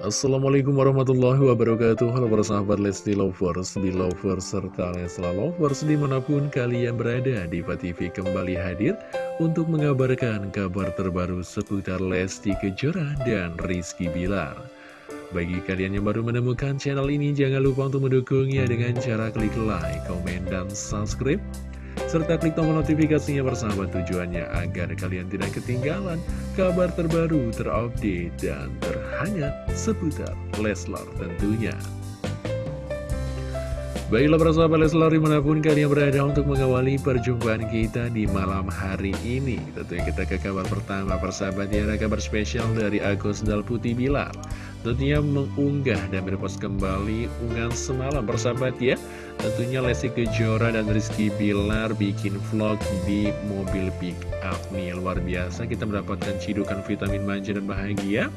Assalamualaikum warahmatullahi wabarakatuh. Halo para sahabat Lesti Lovers, Belovers, serta Lesla Lovers di mana pun kalian berada Diva TV kembali hadir untuk mengabarkan kabar terbaru seputar Lesti Kejora dan Rizky Bilar. Bagi kalian yang baru menemukan channel ini jangan lupa untuk mendukungnya dengan cara klik like, komen, dan subscribe serta klik tombol notifikasinya bersama tujuannya agar kalian tidak ketinggalan kabar terbaru, terupdate, dan terhangat seputar Leslar tentunya. Baiklah para sahabat Leslar di mana pun kalian berada untuk mengawali perjumpaan kita di malam hari ini Tentunya kita ke kabar pertama persahabat ya ada kabar spesial dari Agus Dal Putih Bilar Tentunya mengunggah dan berpost kembali unggahan semalam persahabat ya. Tentunya Lesti Kejora dan Rizky Bilar bikin vlog di mobil pick up nih Luar biasa. Kita mendapatkan cidukan vitamin manja dan bahagia.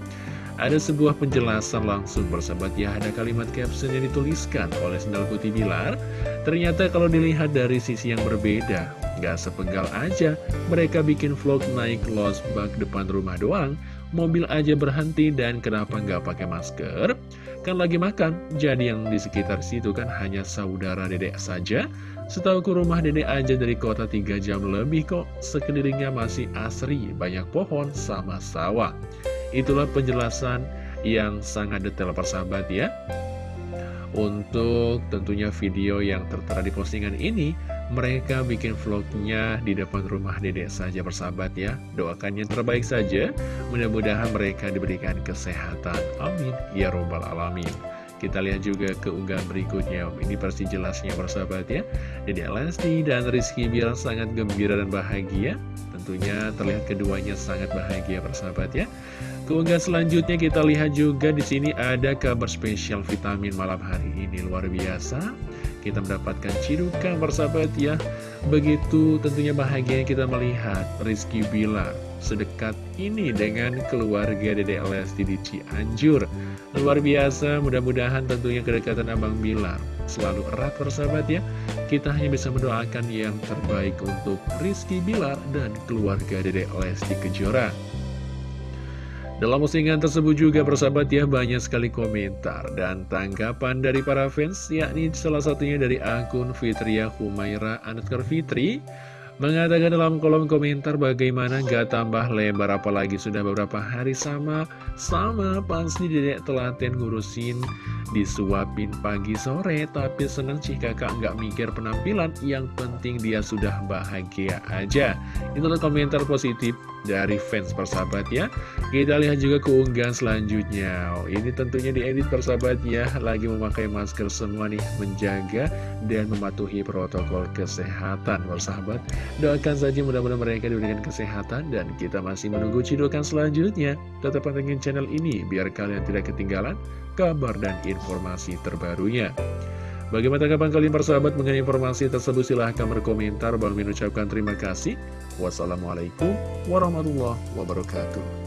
Ada sebuah penjelasan langsung bersahabat ya. Ada kalimat caption yang dituliskan oleh Sendal Putih Bilar. Ternyata kalau dilihat dari sisi yang berbeda Gak sepenggal aja. Mereka bikin vlog naik losbak depan rumah doang Mobil aja berhenti dan kenapa nggak pakai masker Kan lagi makan, jadi yang di sekitar situ kan hanya saudara dedek saja. Setahu ke rumah dedek aja dari kota 3 jam lebih kok, sekelilingnya masih asri, banyak pohon sama sawah. Itulah penjelasan yang sangat detail persahabat ya. Untuk tentunya video yang tertera di postingan ini, mereka bikin vlognya di depan rumah dedek saja bersahabat ya. Doakan yang terbaik saja. Mudah-mudahan mereka diberikan kesehatan. Amin. Ya Robbal Alamin. Kita lihat juga keunggahan berikutnya Ini pasti jelasnya bersahabat ya. Jadi Lesti dan Rizky biar sangat gembira dan bahagia. Tentunya terlihat keduanya sangat bahagia bersahabat ya. Keunggahan selanjutnya kita lihat juga di sini ada kabar spesial vitamin malam hari ini. Luar biasa kita mendapatkan cidukan bersahabat ya. Begitu tentunya bahagia kita melihat Rizky Bilar sedekat ini dengan keluarga Dede Lesti di Cianjur. Luar biasa, mudah-mudahan tentunya kedekatan Abang Bilar selalu erat bersahabat ya. Kita hanya bisa mendoakan yang terbaik untuk Rizky Bilar dan keluarga Dede Lesti Kejora dalam postingan tersebut juga persahabat ya banyak sekali komentar dan tanggapan dari para fans yakni salah satunya dari akun Fitria Humaira Anutkar Fitri Mengatakan dalam kolom komentar bagaimana gak tambah lebar apalagi sudah beberapa hari sama Sama pasti dedek telaten ngurusin disuapin pagi sore Tapi seneng sih kakak nggak mikir penampilan Yang penting dia sudah bahagia aja. Itulah komentar positif dari fans persahabat ya Kita lihat juga keunggahan selanjutnya. Oh, Ini tentunya diedit persahabat ya Lagi memakai masker semua nih Menjaga dan mematuhi protokol kesehatan. Persahabat Doakan saja mudah-mudahan mereka diberikan kesehatan Dan kita masih menunggu cidukan selanjutnya. Tetap pantengin channel ini Biar kalian tidak ketinggalan kabar dan informasi terbarunya Bagaimana tanggapan kalian persahabat mengenai informasi tersebut? Silahkan berkomentar. Bang mengucapkan terima kasih. Wassalamualaikum warahmatullahi wabarakatuh.